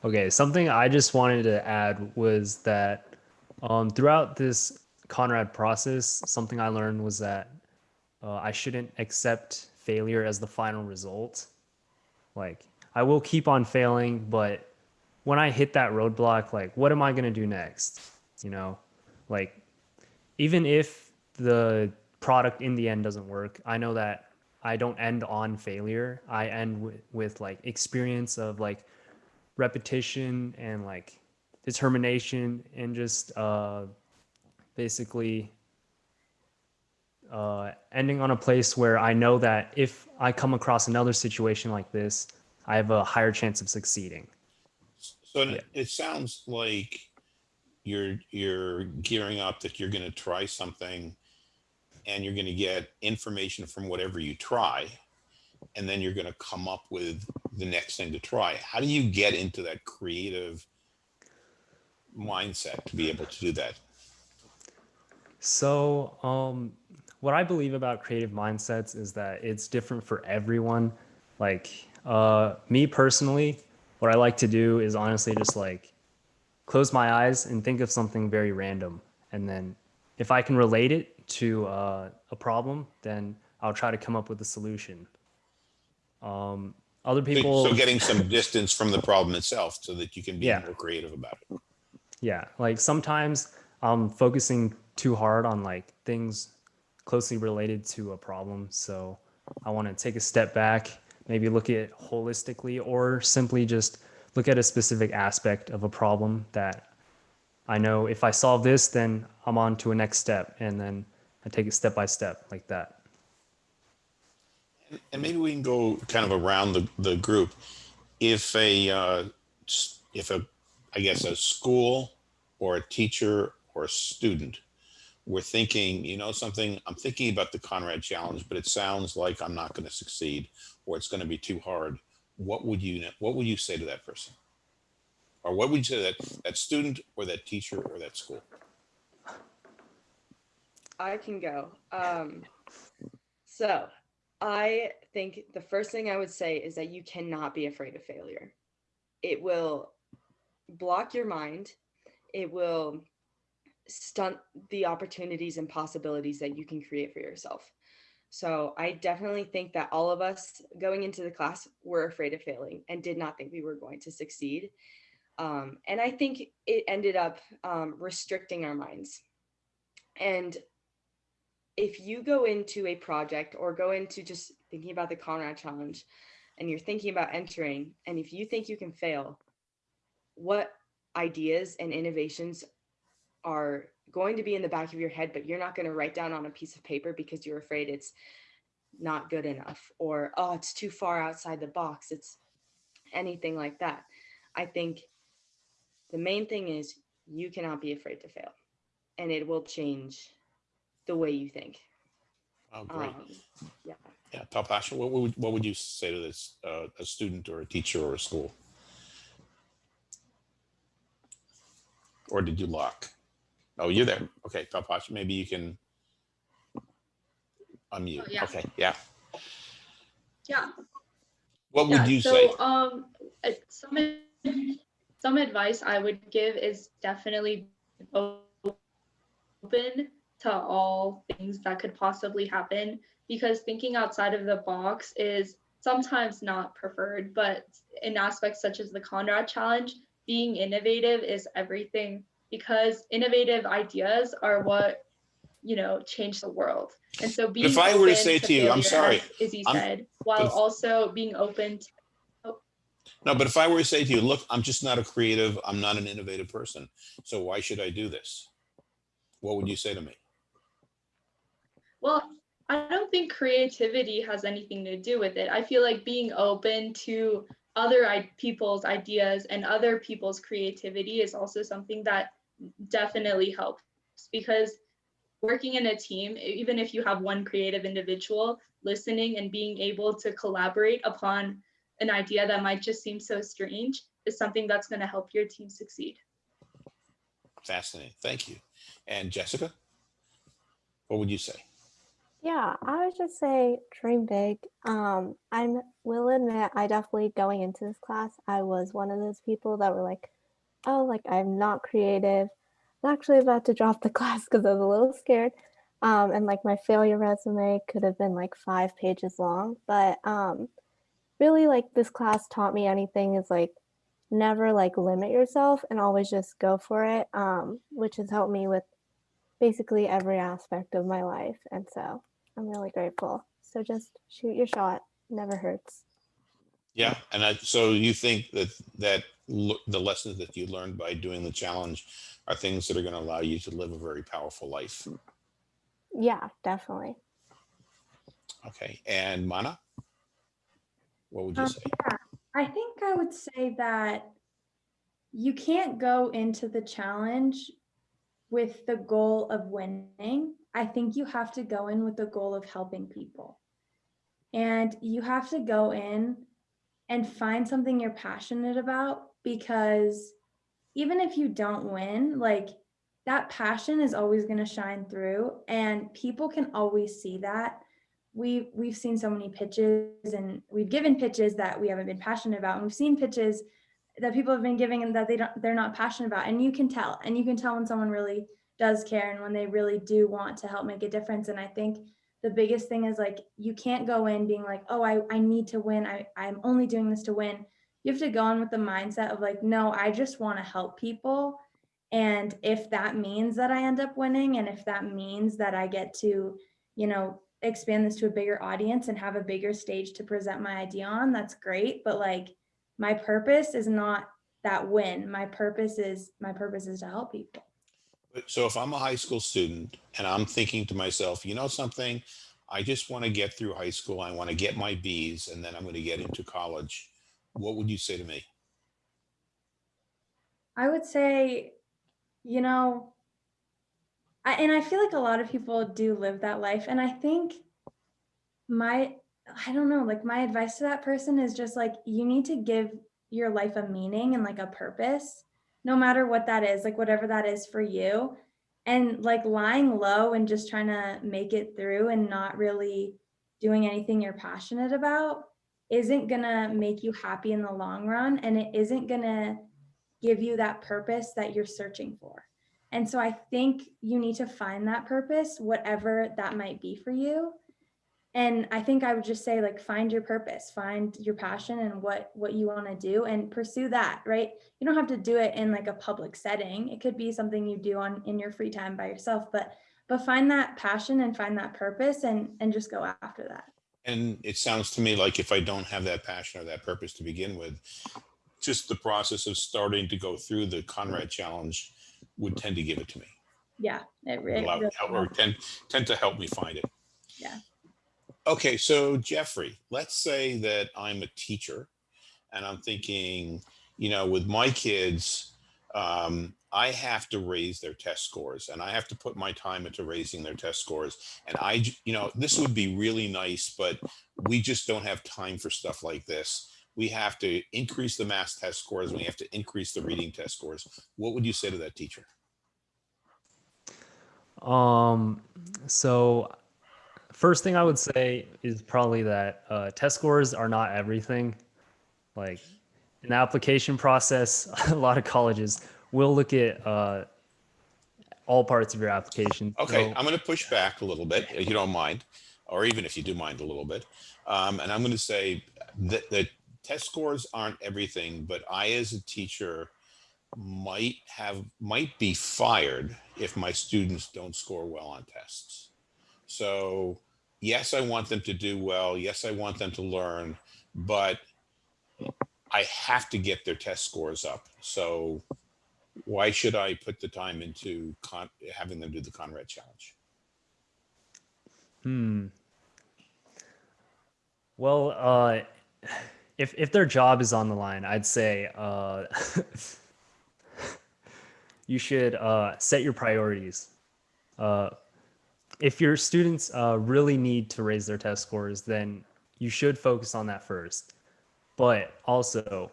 Okay, something I just wanted to add was that um, throughout this Conrad process, something I learned was that uh, I shouldn't accept failure as the final result. Like, I will keep on failing, but when I hit that roadblock, like, what am I going to do next? You know, like, even if the product in the end doesn't work, I know that I don't end on failure. I end with, with like experience of like, repetition and like determination and just uh, basically uh, ending on a place where I know that if I come across another situation like this, I have a higher chance of succeeding. so Yeah. it sounds like you're, you're gearing up that you're gonna try something and you're gonna get information from whatever you try. And then you're gonna come up with the next thing to try. How do you get into that creative mindset to be able to do that? So, um, what I believe about creative mindsets is that it's different for everyone. Like, uh, me personally, what I like to do is honestly just like close my eyes and think of something very random. And then if I can relate it to uh, a problem, then I'll try to come up with a solution. Um, other people, So getting some distance from the problem itself so that you can be Yeah. more creative about it. yeah, like sometimes I'm focusing too hard on like things closely related to a problem. So I want to take a step back, maybe look at it holistically, or simply just look at a specific aspect of a problem that I know if I solve this, then I'm on to a next step. And then I take it step by step like that. And maybe we can go kind of around the, the group. If a, uh, if a, I guess, a school or a teacher or a student were thinking, you know, something, I'm thinking about the Conrad Challenge, but it sounds like I'm not going to succeed or it's going to be too hard. What would you, what would you say to that person? Or what would you say to that, that student or that teacher or that school? I can go. Um, so I think the first thing I would say is that you cannot be afraid of failure. It will block your mind. It will stunt the opportunities and possibilities that you can create for yourself. So I definitely think that all of us going into the class were afraid of failing and did not think we were going to succeed. Um, and I think it ended up um, restricting our minds. And if you go into a project or go into just thinking about the Conrad challenge and you're thinking about entering, and if you think you can fail, what ideas and innovations are going to be in the back of your head, but you're not going to write down on a piece of paper because you're afraid it's not good enough or, oh, it's too far outside the box. It's anything like that. I think the main thing is you cannot be afraid to fail and it will change the way you think. Oh, great. Um, yeah. Yeah, Palpasha, what would, what would you say to this, uh, a student or a teacher or a school? or did you lock? Oh, you're there. Okay, Palpasha, maybe you can unmute. Oh, yeah. Okay, yeah. Yeah. What would yeah, you so, say? um, uh, some some advice I would give is definitely open to all things that could possibly happen because thinking outside of the box is sometimes not preferred, but in aspects such as the Conrad Challenge, being innovative is everything because innovative ideas are what you know change the world. And so being if I were to open say to you, I'm sorry, Izzy I'm- said, while if- also being open to oh. No, but if I were to say to you, look, I'm just not a creative, I'm not an innovative person. So why should I do this? What would you say to me? Well, I don't think creativity has anything to do with it. I feel like being open to other people's ideas and other people's creativity is also something that definitely helps because working in a team, even if you have one creative individual, listening and being able to collaborate upon an idea that might just seem so strange is something that's going to help your team succeed. Fascinating. Thank you. And Jessica? What would you say? Yeah, I would just say dream big. Um, I will admit, I definitely going into this class, I was one of those people that were like, oh, like I'm not creative. I'm actually about to drop the [LAUGHS] class because I was a little scared. Um, and like my failure resume could have been like five pages long. But um, really, like this class taught me anything is like never like limit yourself and always just go for it, um, which has helped me with basically every aspect of my life. And so I'm really grateful. So just shoot your shot. Never hurts. Yeah, and I, so you think that that lo- the lessons that you learned by doing the challenge are things that are going to allow you to live a very powerful life. Yeah, definitely. Okay, and Mana, what would you Um, say? I think I would say that you can't go into the challenge with the goal of winning. I think you have to go in with the goal of helping people. And you have to go in and find something you're passionate about because even if you don't win, like that passion is always going to shine through and people can always see that. We we've seen so many pitches and we've given pitches that we haven't been passionate about and we've seen pitches that people have been giving and that they don't they're not passionate about and you can tell and you can tell when someone really does care and when they really do want to help make a difference and i think the biggest thing is like you can't go in being like oh i, I need to win. I, i'm only doing this to win. You have to go in with the mindset of like no i just want to help people. And if that means that i end up winning and if that means that i get to you know expand this to a bigger audience and have a bigger stage to present my idea on that's great. But like my purpose is not that win. My purpose is my purpose is to help people So if I'm a high school student and I'm thinking to myself, you know something, I just want to get through high school. I want to get my B's and then I'm going to get into college. What would you say to me? I would say, you know, I, and I feel like a lot of people do live that life. And I think my, I don't know, like my advice to that person is just like, you need to give your life a meaning and like a purpose, no matter what that is, like whatever that is for you. And like lying low and just trying to make it through and not really doing anything you're passionate about isn't gonna make you happy in the long run. And it isn't gonna give you that purpose that you're searching for. And so I think you need to find that purpose, whatever that might be for you. And I think I would just say like find your purpose, find your passion and what what you want to do and pursue that, right? You don't have to do it in like a public setting. It could be something you do on in your free time by yourself, but but find that passion and find that purpose and and just go after that. And it sounds to me like if I don't have that passion or that purpose to begin with, just the process of starting to go through the Conrad challenge would tend to give it to me. Yeah, it, re- it really or tend, tend to help me find it. Yeah. Okay, so Jeffrey, let's say that I'm a teacher and I'm thinking, you know, with my kids, um, I have to raise their test scores and I have to put my time into raising their test scores. And I, you know, this would be really nice, but we just don't have time for stuff like this. we have to increase the math test scores, we have to increase the reading test scores. What would you say to that teacher? Um, so first thing I would say is probably that uh, test scores are not everything. Like in the application process, [LAUGHS] a lot of colleges will look at uh, all parts of your application. Okay, So- I'm going to push back a little bit, if you don't mind, or even if you do mind a little bit. Um, and I'm going to say that the test scores aren't everything, but I, as a teacher, might have, might be fired if my students don't score well on tests. So yes, I want them to do well. Yes, I want them to learn, but I have to get their test scores up. So why should I put the time into con- having them do the Conrad challenge? Hmm. Well, uh, if if their job is on the line, I'd say uh, [LAUGHS] you should uh, set your priorities. If your students uh, really need to raise their test scores, then you should focus on that first. But also,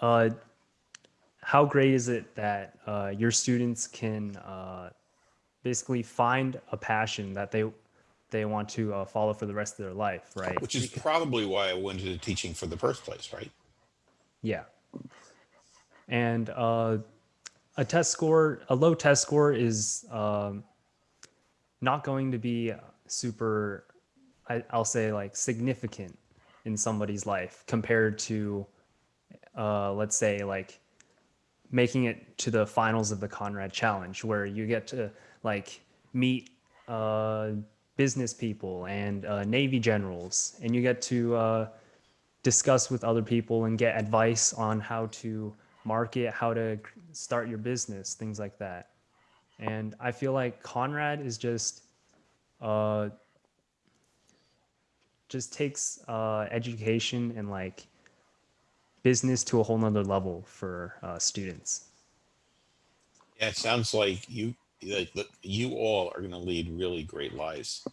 uh, how great is it that uh, your students can uh, basically find a passion that they they want to uh, follow for the rest of their life, right? Which is probably why I went into teaching for the first place, right? Yeah. And uh, a test score, a low test score is um, not going to be super, I, I'll say like significant in somebody's life compared to, uh, let's say like making it to the finals of the Conrad Challenge, where you get to like meet uh, business people and uh, Navy generals, and you get to uh, discuss with other people and get advice on how to market, how to start your business, things like that. And I feel like Conrad is just uh, just takes uh, education and like business to a whole nother level for uh, students. Yeah, it sounds like you, like, you all are going to lead really great lives.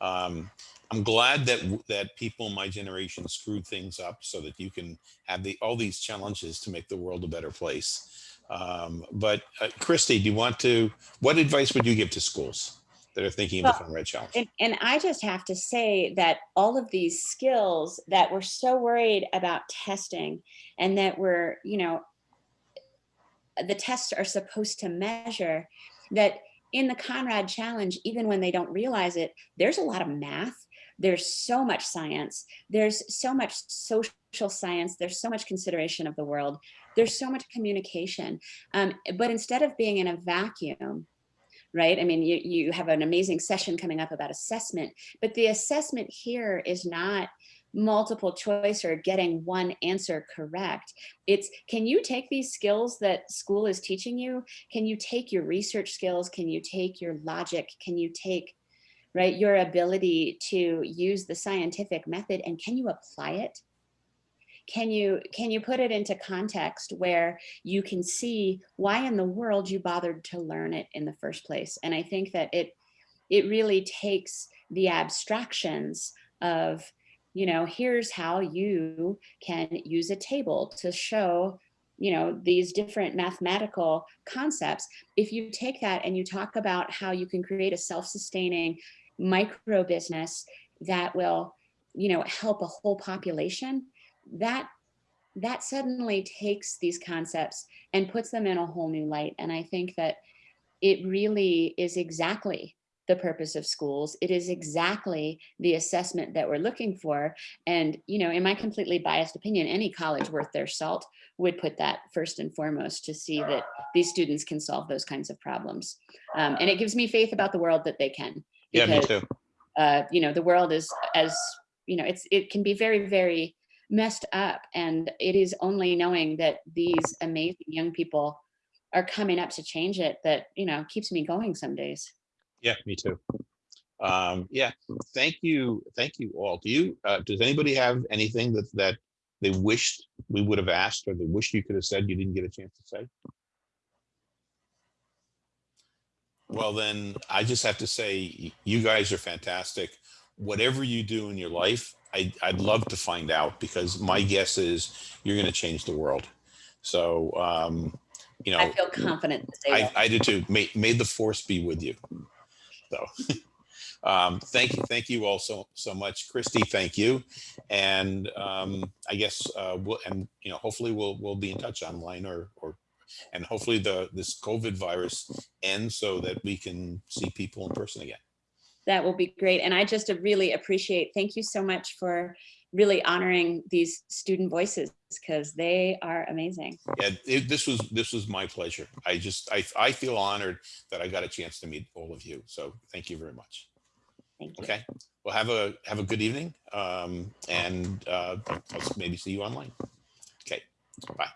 Um, I'm glad that that people in my generation screwed things up so that you can have the all these challenges to make the world a better place. Um, but uh, Christy, do you want to? What advice would you give to schools that are thinking of the Well, Conrad Challenge? And, and I just have to say that all of these skills that we're so worried about testing and that we're, you know, the tests are supposed to measure that in the Conrad Challenge, even when they don't realize it, there's a lot of math. There's so much science. There's so much social science. There's so much consideration of the world. There's so much communication. Um, but instead of being in a vacuum, right? I mean, you, you have an amazing session coming up about assessment, but the assessment here is not multiple choice or getting one answer correct. It's, can you take these skills that school is teaching you? Can you take your research skills? Can you take your logic? Can you take, right, your ability to use the scientific method and can you apply it? Can you, can you put it into context where you can see why in the world you bothered to learn it in the first place? And I think that it, it really takes the abstractions of, you know, here's how you can use a table to show, you know, these different mathematical concepts. If you take that and you talk about how you can create a self-sustaining micro business that will, you know, help a whole population, that that suddenly takes these concepts and puts them in a whole new light. And I think that it really is exactly the purpose of schools. It is exactly the assessment that we're looking for. And, you know, in my completely biased opinion, any college worth their salt would put that first and foremost to see that these students can solve those kinds of problems. Um, and it gives me faith about the world that they can. Yeah, me too. Uh, you know, the world is as, you know, it's it can be very, very messed up. And it is only knowing that these amazing young people are coming up to change it that, you know, keeps me going some days. Yeah, me too. Um, yeah, thank you, thank you all. Do you, uh, does anybody have anything that, that they wished we would have asked or they wish you could have said you didn't get a chance to say? Well, then I just have to say, you guys are fantastic. Whatever you do in your life, I, I'd love to find out because my guess is you're going to change the world. So, um, you know, I feel confident that they will. I, I do too. May, may the force be with you. So, [LAUGHS] um, thank you. Thank you all so, so much. Christy, thank you. And, um, I guess, uh, we'll, and, you know, hopefully we'll, we'll be in touch online or, or, and hopefully the, this COVID virus ends so that we can see people in person again. That will be great. And I just really appreciate, thank you so much for really honoring these student voices because they are amazing. Yeah, it, this was, this was my pleasure. I just, I, I feel honored that I got a chance to meet all of you. So thank you very much. Thank you. Okay, well, have a, have a good evening. Um, and, uh, I'll maybe see you online. Okay, bye.